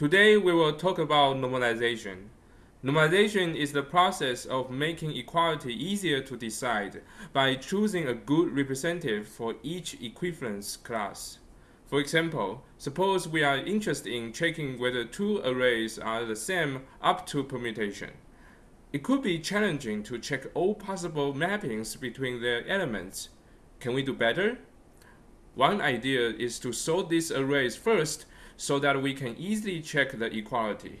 Today we will talk about normalization. Normalization is the process of making equality easier to decide by choosing a good representative for each equivalence class. For example, suppose we are interested in checking whether two arrays are the same up to permutation. It could be challenging to check all possible mappings between their elements. Can we do better? One idea is to sort these arrays first so that we can easily check the equality.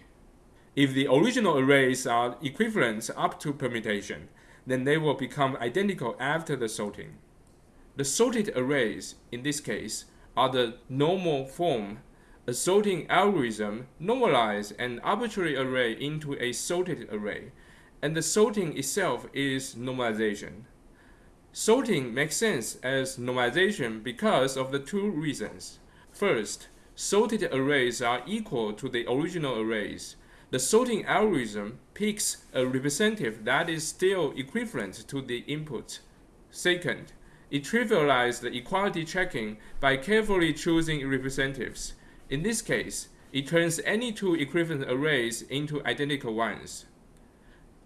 If the original arrays are equivalent up to permutation, then they will become identical after the sorting. The sorted arrays, in this case, are the normal form. A sorting algorithm normalizes an arbitrary array into a sorted array, and the sorting itself is normalization. Sorting makes sense as normalization because of the two reasons. First, sorted arrays are equal to the original arrays. The sorting algorithm picks a representative that is still equivalent to the input. Second, it trivializes the equality checking by carefully choosing representatives. In this case, it turns any two equivalent arrays into identical ones.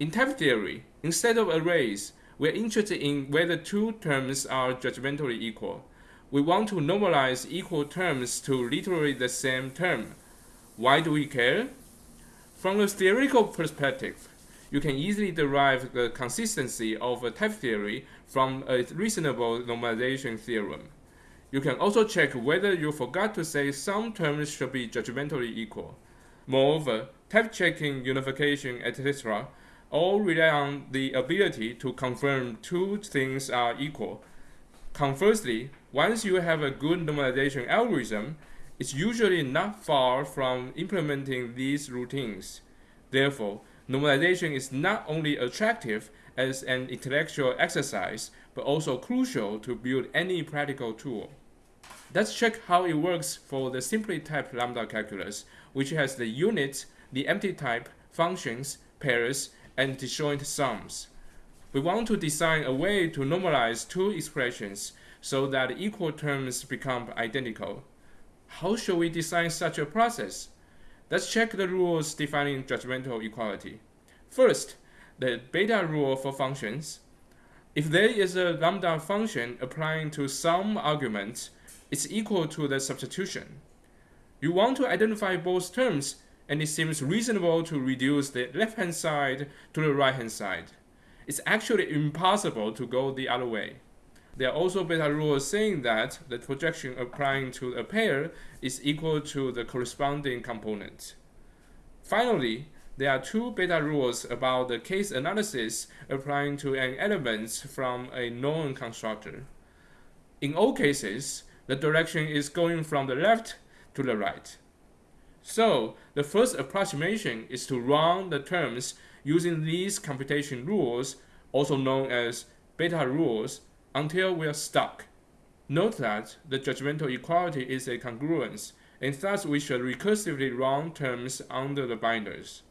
In type theory, instead of arrays, we're interested in whether two terms are judgmentally equal we want to normalize equal terms to literally the same term. Why do we care? From a theoretical perspective, you can easily derive the consistency of a type theory from a reasonable normalization theorem. You can also check whether you forgot to say some terms should be judgmentally equal. Moreover, type checking, unification, etc. all rely on the ability to confirm two things are equal. Conversely, once you have a good normalization algorithm, it's usually not far from implementing these routines. Therefore, normalization is not only attractive as an intellectual exercise, but also crucial to build any practical tool. Let's check how it works for the simply typed lambda calculus, which has the unit, the empty type, functions, pairs, and disjoint sums. We want to design a way to normalize two expressions so that equal terms become identical. How should we design such a process? Let's check the rules defining judgmental equality. First, the beta rule for functions. If there is a lambda function applying to some argument, it's equal to the substitution. You want to identify both terms, and it seems reasonable to reduce the left-hand side to the right-hand side. It's actually impossible to go the other way. There are also beta rules saying that the projection applying to a pair is equal to the corresponding component. Finally, there are two beta rules about the case analysis applying to an element from a known constructor. In all cases, the direction is going from the left to the right. So, the first approximation is to run the terms using these computation rules, also known as beta rules, until we are stuck. Note that the judgmental equality is a congruence, and thus we should recursively run terms under the binders.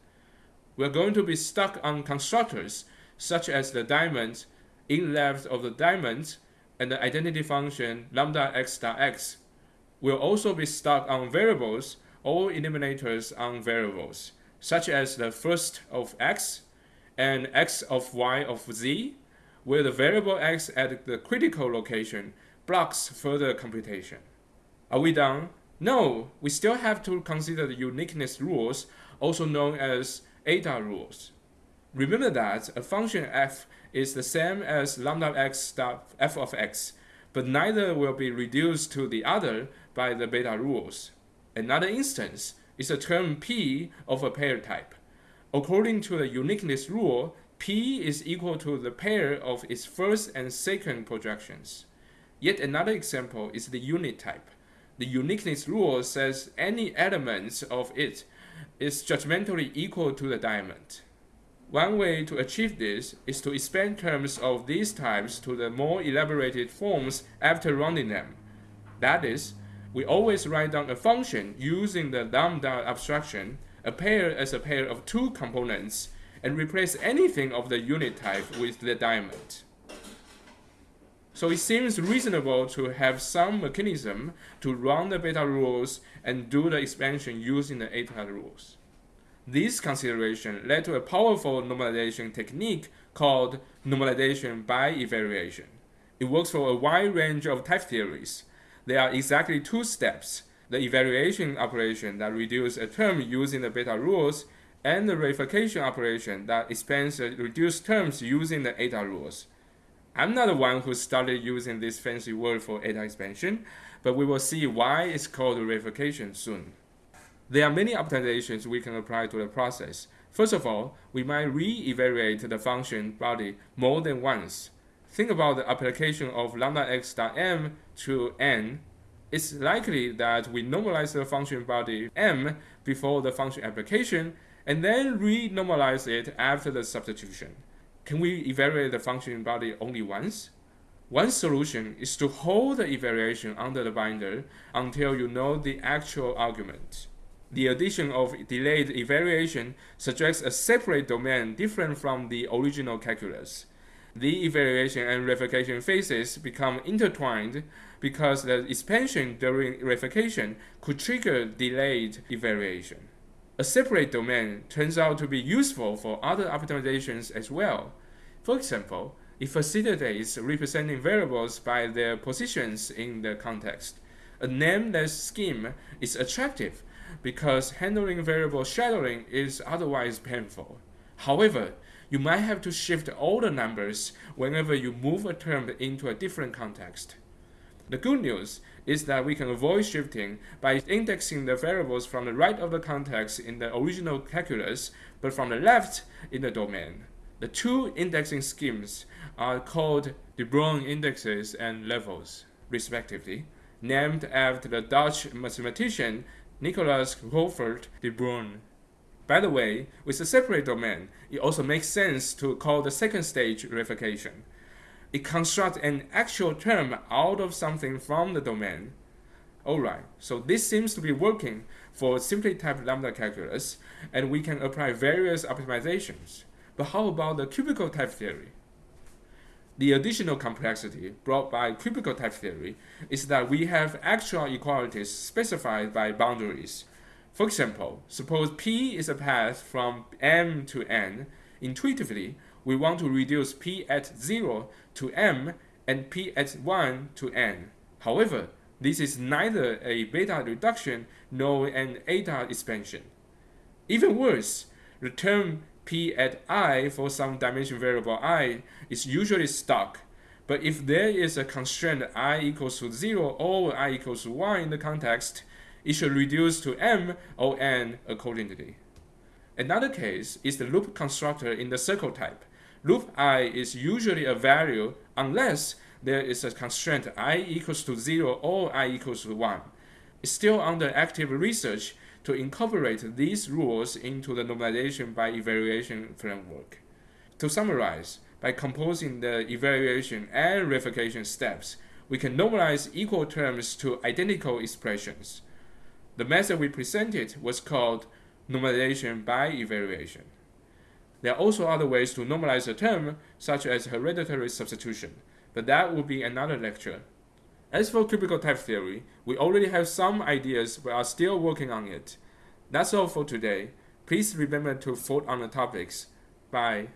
We are going to be stuck on constructors, such as the diamond, in left of the diamond, and the identity function lambda x dot x. We'll also be stuck on variables or eliminators on variables, such as the first of x and x of y of z, where the variable x at the critical location blocks further computation. Are we done? No, we still have to consider the uniqueness rules, also known as eta rules. Remember that a function f is the same as lambda x dot f of x, but neither will be reduced to the other by the beta rules. Another instance is a term p of a pair type. According to the uniqueness rule, P is equal to the pair of its first and second projections. Yet another example is the unit type. The uniqueness rule says any element of it is judgmentally equal to the diamond. One way to achieve this is to expand terms of these types to the more elaborated forms after running them. That is, we always write down a function using the lambda abstraction, a pair as a pair of two components, and replace anything of the unit type with the diamond. So it seems reasonable to have some mechanism to run the beta rules and do the expansion using the eta rules. This consideration led to a powerful normalization technique called normalization by evaluation. It works for a wide range of type theories. There are exactly two steps, the evaluation operation that reduces a term using the beta rules and the reification operation that expands the reduced terms using the eta rules. I'm not the one who started using this fancy word for eta expansion, but we will see why it's called reification soon. There are many optimizations we can apply to the process. First of all, we might re-evaluate the function body more than once. Think about the application of lambda x dot m to n. It's likely that we normalize the function body m before the function application and then re-normalize it after the substitution. Can we evaluate the function body only once? One solution is to hold the evaluation under the binder until you know the actual argument. The addition of delayed evaluation suggests a separate domain different from the original calculus. The evaluation and reification phases become intertwined because the expansion during reification could trigger delayed evaluation. A separate domain turns out to be useful for other optimizations as well. For example, if a it facilitates representing variables by their positions in the context. A nameless scheme is attractive because handling variable shadowing is otherwise painful. However, you might have to shift all the numbers whenever you move a term into a different context. The good news is that we can avoid shifting by indexing the variables from the right of the context in the original calculus, but from the left in the domain. The two indexing schemes are called de Bruijn indexes and levels, respectively, named after the Dutch mathematician Nicolaas Govaert de Bruijn. By the way, with a separate domain, it also makes sense to call the second stage reification. It constructs an actual term out of something from the domain. Alright, so this seems to be working for simply typed lambda calculus, and we can apply various optimizations. But how about the cubical type theory? The additional complexity brought by cubical type theory is that we have actual equalities specified by boundaries. For example, suppose P is a path from M to N. Intuitively, we want to reduce P at 0 to M and P at 1 to N. However, this is neither a beta reduction nor an eta expansion. Even worse, the term p at i for some dimension variable i is usually stuck. But if there is a constraint i equals to 0 or i equals to 1 in the context, it should reduce to m or n accordingly. Another case is the loop constructor in the circle type. Loop i is usually a value unless there is a constraint i equals to 0 or i equals to 1. It's still under active research to incorporate these rules into the normalization by evaluation framework. To summarize, by composing the evaluation and reification steps, we can normalize equal terms to identical expressions. The method we presented was called normalization by evaluation. There are also other ways to normalize a term, such as hereditary substitution, but that will be another lecture. As for cubical type theory, we already have some ideas but are still working on it. That's all for today. Please remember to vote on the topics. Bye.